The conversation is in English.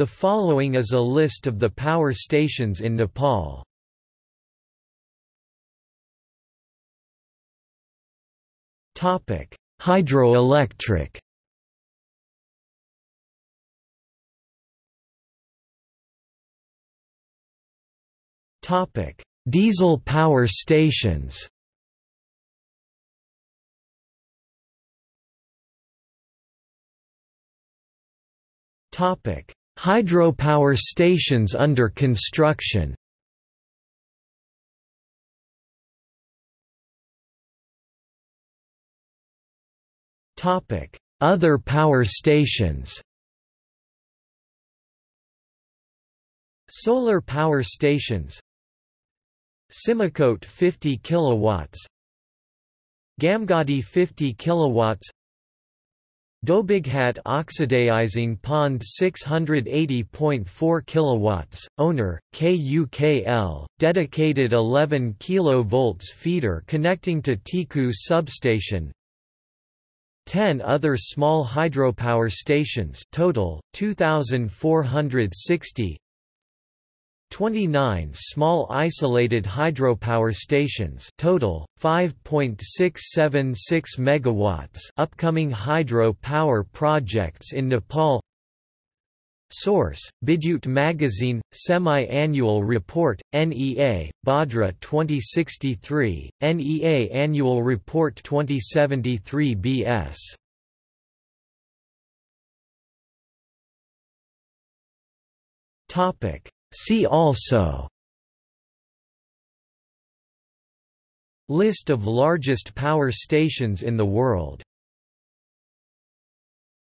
The following is a list of the power stations in Nepal. Topic: Hydroelectric. Topic: Diesel power stations. Topic: Hydropower stations under construction. Topic: Other power stations. Solar power stations. Simikot 50 kilowatts. Gamgadi 50 kilowatts. Dhobighat oxidizing pond 680.4 kilowatts owner KUKL dedicated 11 kV feeder connecting to Teku substation. 10 other small hydropower stations total 2460 29 small isolated hydropower stations total 5.676 megawatts upcoming hydro power projects in Nepal. Source Bidyut Magazine Semi-Annual Report NEA Bhadra 2063 NEA Annual Report 2073 BS Topic See also List of largest power stations in the world